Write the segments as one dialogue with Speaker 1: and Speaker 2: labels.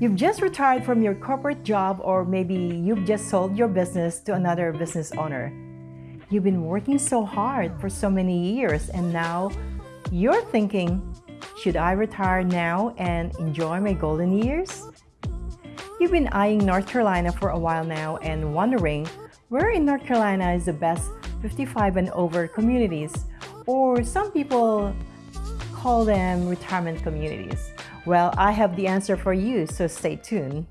Speaker 1: You've just retired from your corporate job or maybe you've just sold your business to another business owner. You've been working so hard for so many years and now you're thinking, should I retire now and enjoy my golden years? You've been eyeing North Carolina for a while now and wondering where in North Carolina is the best 55 and over communities or some people call them retirement communities. Well, I have the answer for you, so stay tuned.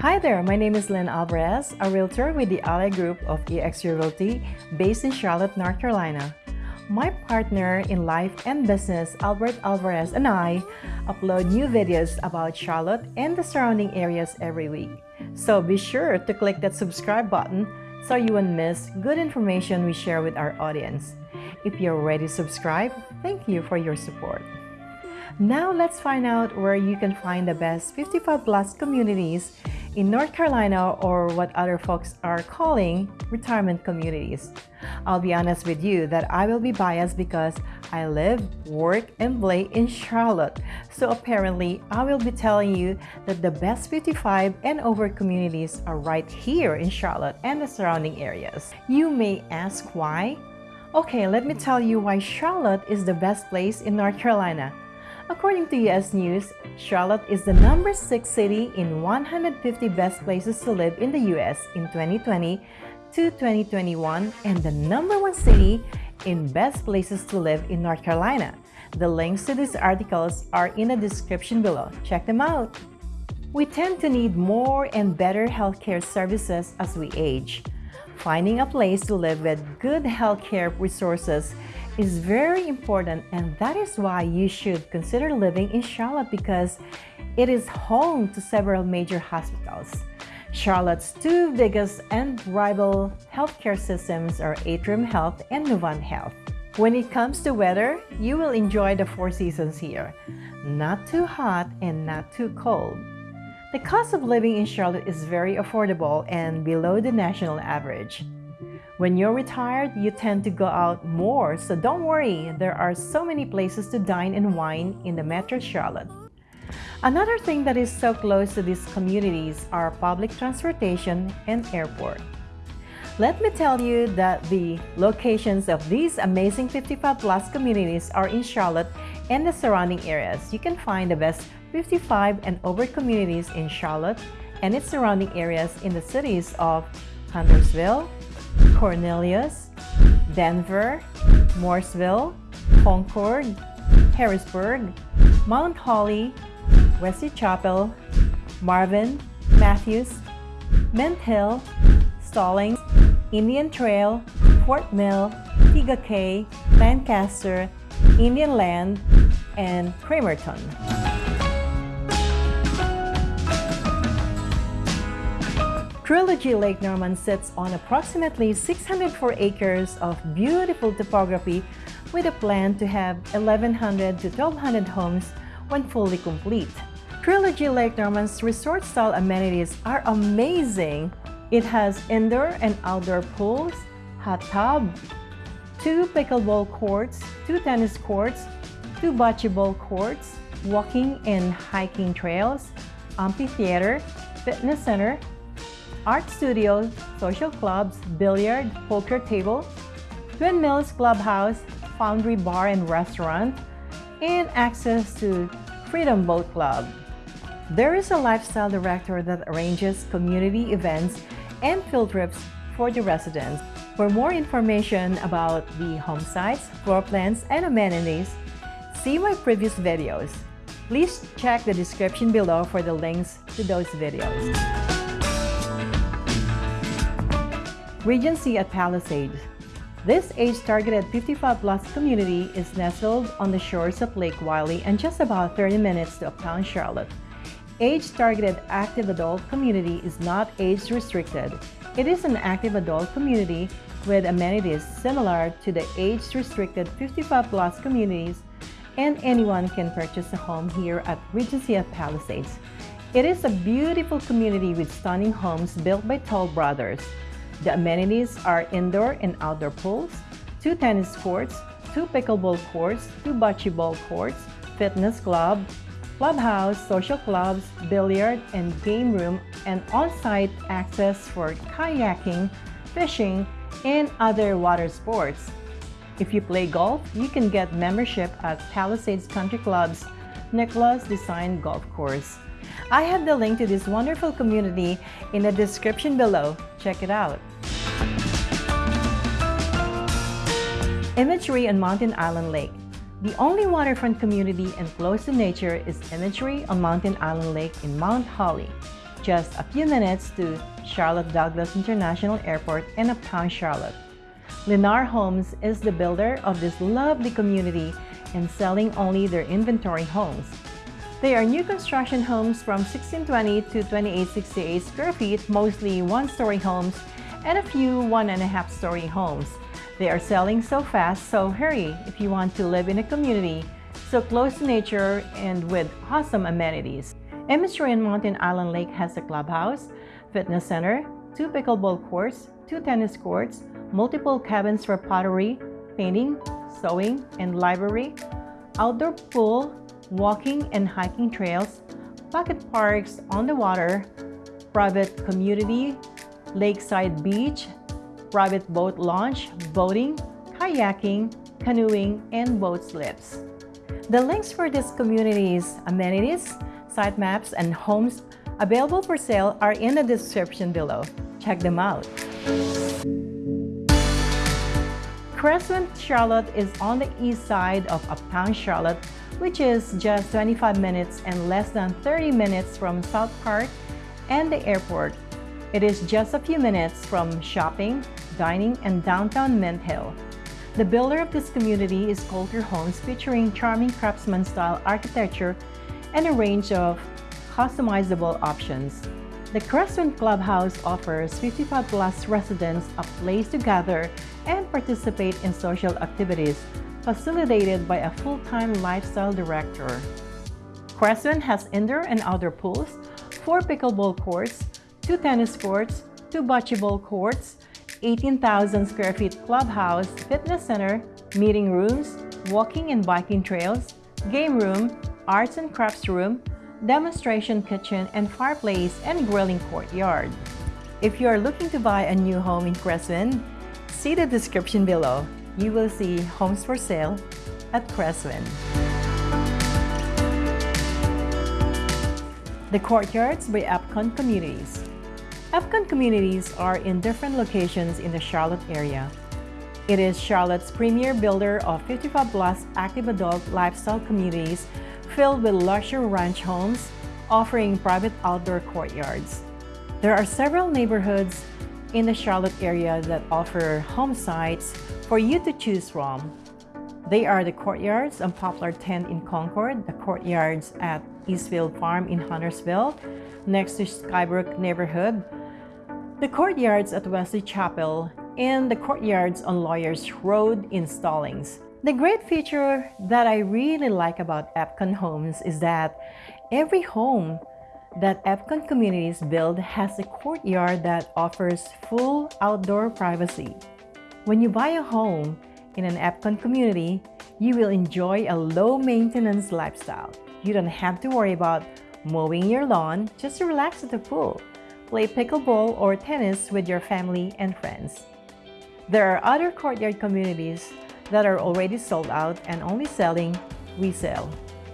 Speaker 1: Hi there, my name is Lynn Alvarez, a realtor with the Ally Group of EX Realty based in Charlotte, North Carolina. My partner in life and business, Albert Alvarez, and I upload new videos about Charlotte and the surrounding areas every week. So be sure to click that subscribe button so you won't miss good information we share with our audience. If you're already subscribed, thank you for your support. Now let's find out where you can find the best 55 plus communities in North Carolina or what other folks are calling retirement communities. I'll be honest with you that I will be biased because I live, work, and play in Charlotte. So apparently, I will be telling you that the best 55 and over communities are right here in Charlotte and the surrounding areas. You may ask why? Okay, let me tell you why Charlotte is the best place in North Carolina. According to US News, Charlotte is the number 6 city in 150 best places to live in the US in 2020 to 2021 and the number 1 city in best places to live in North Carolina. The links to these articles are in the description below. Check them out. We tend to need more and better healthcare services as we age. Finding a place to live with good healthcare resources is very important and that is why you should consider living in Charlotte because it is home to several major hospitals. Charlotte's two biggest and rival healthcare systems are Atrium Health and Novant Health. When it comes to weather, you will enjoy the four seasons here. Not too hot and not too cold. The cost of living in Charlotte is very affordable and below the national average. When you're retired, you tend to go out more, so don't worry, there are so many places to dine and wine in the Metro Charlotte. Another thing that is so close to these communities are public transportation and airport. Let me tell you that the locations of these amazing 55 plus communities are in Charlotte and the surrounding areas. You can find the best 55 and over communities in Charlotte and its surrounding areas in the cities of Huntersville, Cornelius, Denver, Mooresville, Concord, Harrisburg, Mount Holly, Wesley Chapel, Marvin, Matthews, Mint Hill, Stallings, Indian Trail, Fort Mill, Tega Cay, Lancaster, Indian Land, and Cramerton. Trilogy Lake Norman sits on approximately 604 acres of beautiful topography with a plan to have 1,100 to 1,200 homes when fully complete. Trilogy Lake Norman's resort-style amenities are amazing. It has indoor and outdoor pools, hot tub, two pickleball courts, two tennis courts, two bocce ball courts, walking and hiking trails, amphitheater, fitness center, art studio, social clubs, billiard, poker table, Twin Mills Clubhouse, Foundry Bar and Restaurant, and access to Freedom Boat Club. There is a lifestyle director that arranges community events and field trips for the residents. For more information about the home sites, floor plans, and amenities, see my previous videos. Please check the description below for the links to those videos. Regency at Palisades. This age-targeted 55-plus community is nestled on the shores of Lake Wylie and just about 30 minutes to uptown Charlotte. Age-targeted active adult community is not age-restricted. It is an active adult community with amenities similar to the age-restricted 55-plus communities and anyone can purchase a home here at Regency at Palisades. It is a beautiful community with stunning homes built by Toll Brothers. The amenities are indoor and outdoor pools, two tennis courts, two pickleball courts, two bocce ball courts, fitness club, clubhouse, social clubs, billiard and game room, and on-site access for kayaking, fishing, and other water sports. If you play golf, you can get membership at Palisades Country Club's Nicklaus Design Golf Course. I have the link to this wonderful community in the description below. Check it out. Imagery on Mountain Island Lake. The only waterfront community and close to nature is Imagery on Mountain Island Lake in Mount Holly, just a few minutes to Charlotte Douglas International Airport in uptown Charlotte. Lennar Homes is the builder of this lovely community and selling only their inventory homes. They are new construction homes from 1620 to 2868 square feet, mostly one-story homes and a few one-and-a-half-story homes. They are selling so fast, so hurry if you want to live in a community so close to nature and with awesome amenities. On Mountain Island Lake has a clubhouse, fitness center, two pickleball courts, two tennis courts, multiple cabins for pottery, painting, sewing, and library, outdoor pool, walking and hiking trails, pocket parks on the water, private community, lakeside beach, private boat launch, boating, kayaking, canoeing, and boat slips. The links for these communities, amenities, site maps, and homes available for sale are in the description below. Check them out. Crestwind Charlotte is on the east side of Uptown Charlotte, which is just 25 minutes and less than 30 minutes from South Park and the airport. It is just a few minutes from shopping, dining, and downtown Mint Hill. The builder of this community is Kolter Homes featuring charming craftsman-style architecture and a range of customizable options. The Crescent Clubhouse offers 55 plus residents a place to gather and participate in social activities, facilitated by a full-time lifestyle director. Crestwind has indoor and outdoor pools, four pickleball courts, two tennis courts, two bocce ball courts, 18,000 square feet clubhouse, fitness center, meeting rooms, walking and biking trails, game room, arts and crafts room, demonstration kitchen and fireplace and grilling courtyard. If you are looking to buy a new home in Crestwind, see the description below. You will see homes for sale at Crestwind. The Courtyards by Epcon Communities Epcon Communities are in different locations in the Charlotte area. It is Charlotte's premier builder of 55 plus active adult lifestyle communities filled with luxury ranch homes, offering private outdoor courtyards. There are several neighborhoods in the Charlotte area that offer home sites for you to choose from. They are the courtyards on Poplar Tent in Concord, the courtyards at Eastfield Farm in Huntersville, next to Skybrook neighborhood, the courtyards at Wesley Chapel, and the courtyards on Lawyers Road in Stallings. The great feature that I really like about Epcon Homes is that every home that Epcon Communities build has a courtyard that offers full outdoor privacy. When you buy a home in an Epcon community, you will enjoy a low-maintenance lifestyle. You don't have to worry about mowing your lawn just to relax at the pool, play pickleball or tennis with your family and friends. There are other courtyard communities that are already sold out and only selling resale.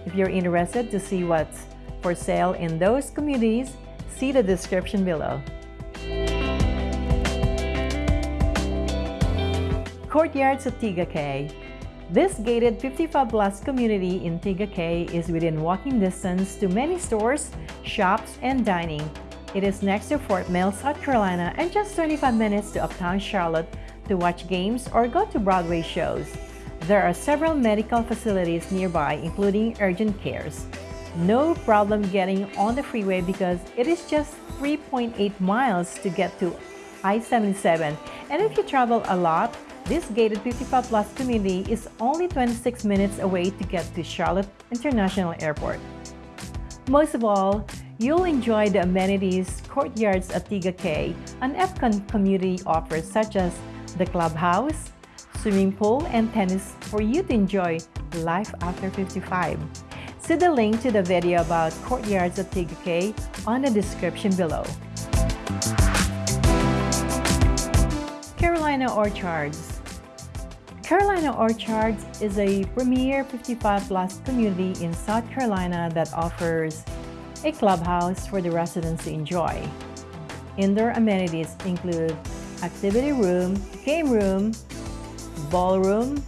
Speaker 1: If you're interested to see what's for sale in those communities, see the description below. Courtyards of Cay This gated 55 plus community in Tega Cay is within walking distance to many stores, shops, and dining. It is next to Fort Mill, South Carolina, and just 25 minutes to uptown Charlotte to watch games or go to Broadway shows. There are several medical facilities nearby, including urgent cares. No problem getting on the freeway because it is just 3.8 miles to get to I-77. And if you travel a lot, this gated 55 plus community is only 26 minutes away to get to Charlotte International Airport. Most of all, you'll enjoy the amenities courtyards at Tega Cay, an Epcon community offers such as the clubhouse, swimming pool, and tennis for you to enjoy life after 55. See the link to the video about courtyards of Cay on the description below. Carolina Orchards Carolina Orchards is a premier 55 plus community in South Carolina that offers a clubhouse for the residents to enjoy. Indoor amenities include activity room, game room, ballroom,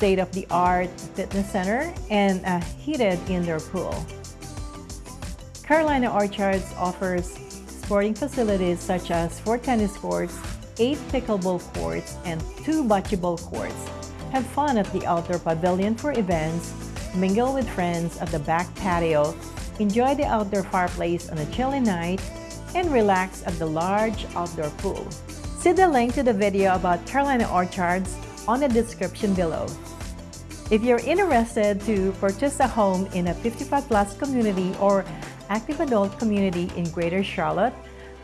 Speaker 1: state-of-the-art fitness center, and a heated indoor pool. Carolina Orchards offers sporting facilities such as four tennis courts, eight pickleball courts, and two bocce ball courts. Have fun at the outdoor pavilion for events, mingle with friends at the back patio, enjoy the outdoor fireplace on a chilly night, and relax at the large outdoor pool. See the link to the video about Carolina Orchards on the description below. If you're interested to purchase a home in a 55 plus community or active adult community in Greater Charlotte,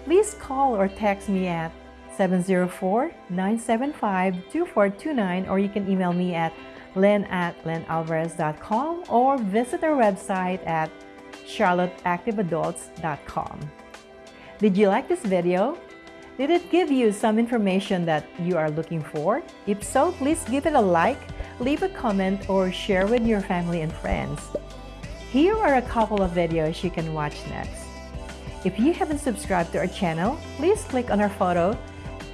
Speaker 1: please call or text me at 704-975-2429 or you can email me at lynn at lynnalvarez.com or visit our website at charlotteactiveadults.com. Did you like this video? Did it give you some information that you are looking for? If so, please give it a like, leave a comment, or share with your family and friends. Here are a couple of videos you can watch next. If you haven't subscribed to our channel, please click on our photo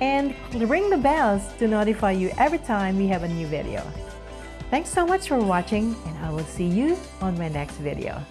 Speaker 1: and ring the bells to notify you every time we have a new video. Thanks so much for watching and I will see you on my next video.